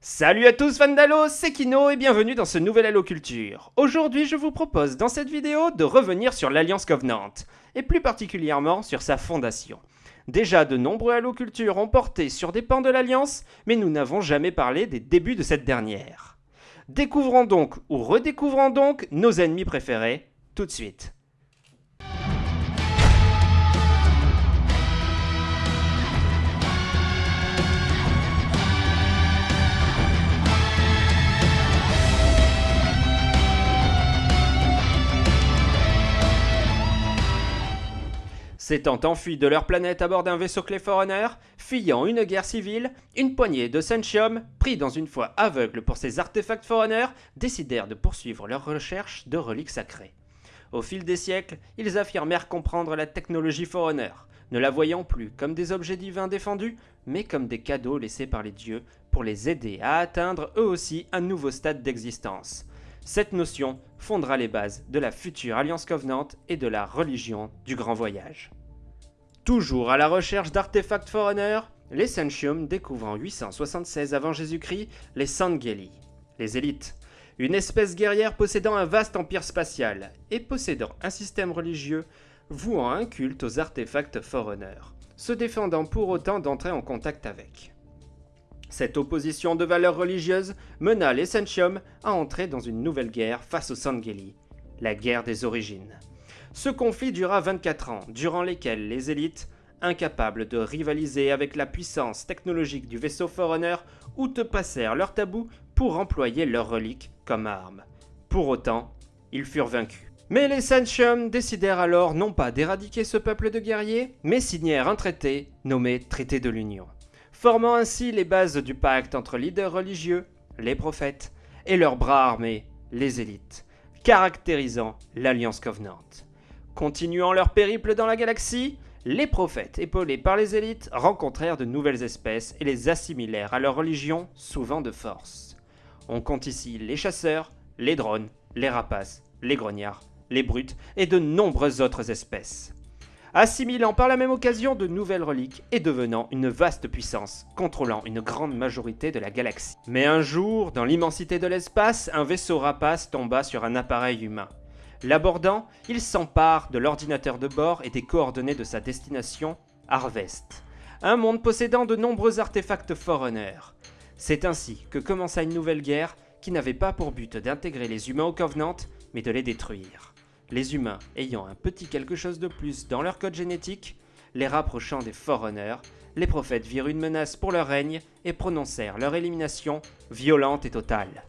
Salut à tous fans c'est Kino et bienvenue dans ce nouvel Halo Culture. Aujourd'hui je vous propose dans cette vidéo de revenir sur l'Alliance Covenant, et plus particulièrement sur sa fondation. Déjà de nombreux Halo Culture ont porté sur des pans de l'Alliance, mais nous n'avons jamais parlé des débuts de cette dernière. Découvrons donc, ou redécouvrons donc, nos ennemis préférés, tout de suite. S'étant enfuis de leur planète à bord d'un vaisseau Clayforerunner, fuyant une guerre civile, une poignée de Sentium, pris dans une foi aveugle pour ces artefacts Forerunner, décidèrent de poursuivre leurs recherches de reliques sacrées. Au fil des siècles, ils affirmèrent comprendre la technologie Forerunner, ne la voyant plus comme des objets divins défendus, mais comme des cadeaux laissés par les dieux pour les aider à atteindre eux aussi un nouveau stade d'existence. Cette notion fondera les bases de la future Alliance Covenant et de la religion du Grand Voyage. Toujours à la recherche d'artefacts Forerunner, les Sentium découvrent en 876 avant Jésus-Christ les Sangeli, les élites, une espèce guerrière possédant un vaste empire spatial et possédant un système religieux vouant un culte aux artefacts Forerunner, se défendant pour autant d'entrer en contact avec. Cette opposition de valeurs religieuses mena les Sentium à entrer dans une nouvelle guerre face aux Sangeli, la guerre des origines. Ce conflit dura 24 ans, durant lesquels les élites, incapables de rivaliser avec la puissance technologique du vaisseau Forerunner, outrepassèrent leurs tabous pour employer leurs reliques comme armes. Pour autant, ils furent vaincus. Mais les Sentium décidèrent alors non pas d'éradiquer ce peuple de guerriers, mais signèrent un traité nommé Traité de l'Union, formant ainsi les bases du pacte entre leaders religieux, les prophètes, et leurs bras armés, les élites, caractérisant l'Alliance Covenant. Continuant leur périple dans la galaxie, les prophètes, épaulés par les élites, rencontrèrent de nouvelles espèces et les assimilèrent à leur religion, souvent de force. On compte ici les chasseurs, les drones, les rapaces, les grognards, les brutes et de nombreuses autres espèces. Assimilant par la même occasion de nouvelles reliques et devenant une vaste puissance, contrôlant une grande majorité de la galaxie. Mais un jour, dans l'immensité de l'espace, un vaisseau rapace tomba sur un appareil humain. L'abordant, il s'empare de l'ordinateur de bord et des coordonnées de sa destination, Harvest, un monde possédant de nombreux artefacts Forerunner. C'est ainsi que commença une nouvelle guerre qui n'avait pas pour but d'intégrer les humains au Covenant, mais de les détruire. Les humains ayant un petit quelque chose de plus dans leur code génétique, les rapprochant des Forerunners, les prophètes virent une menace pour leur règne et prononcèrent leur élimination violente et totale.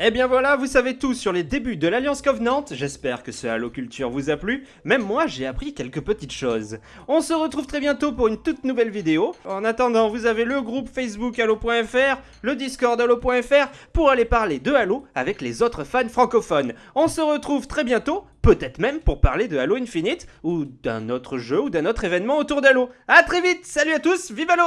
Et eh bien voilà, vous savez tout sur les débuts de l'Alliance Covenant, j'espère que ce Halo Culture vous a plu, même moi j'ai appris quelques petites choses. On se retrouve très bientôt pour une toute nouvelle vidéo. En attendant, vous avez le groupe Facebook Halo.fr, le Discord Halo.fr pour aller parler de Halo avec les autres fans francophones. On se retrouve très bientôt, peut-être même pour parler de Halo Infinite ou d'un autre jeu ou d'un autre événement autour d'Halo. A très vite, salut à tous, vive Halo